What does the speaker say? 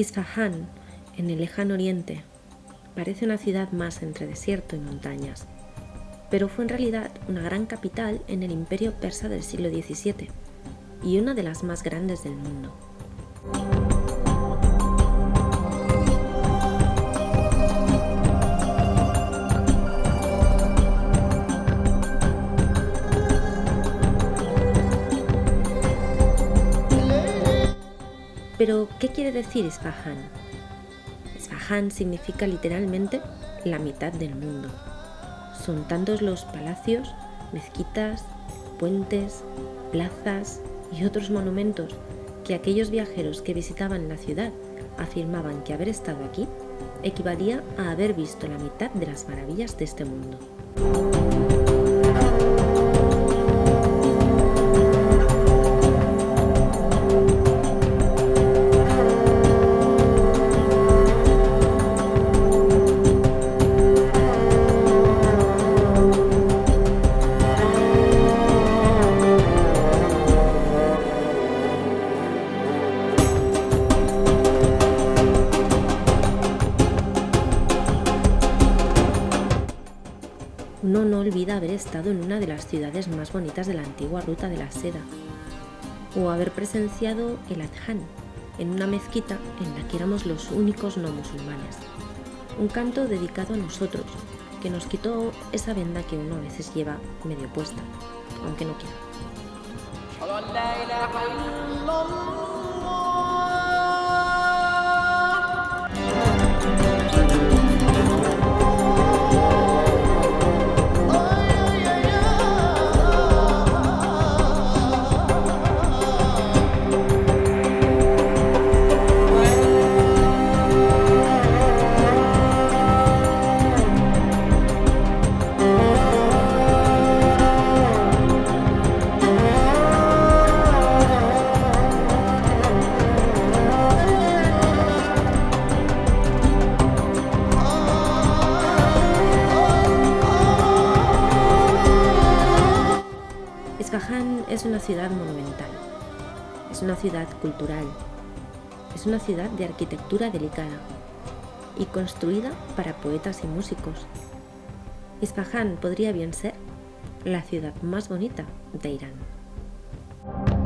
Isfahan, en el lejano oriente, parece una ciudad más entre desierto y montañas, pero fue en realidad una gran capital en el imperio persa del siglo XVII y una de las más grandes del mundo. Pero, ¿qué quiere decir Isfahan? Isfahan significa literalmente la mitad del mundo. Son tantos los palacios, mezquitas, puentes, plazas y otros monumentos que aquellos viajeros que visitaban la ciudad afirmaban que haber estado aquí equivalía a haber visto la mitad de las maravillas de este mundo. Uno no olvida haber estado en una de las ciudades más bonitas de la antigua ruta de la seda, o haber presenciado el Adhan, en una mezquita en la que éramos los únicos no musulmanes. Un canto dedicado a nosotros, que nos quitó esa venda que uno a veces lleva medio puesta, aunque no quiera. Isfahan es una ciudad monumental, es una ciudad cultural, es una ciudad de arquitectura delicada y construida para poetas y músicos. Isfahan podría bien ser la ciudad más bonita de Irán.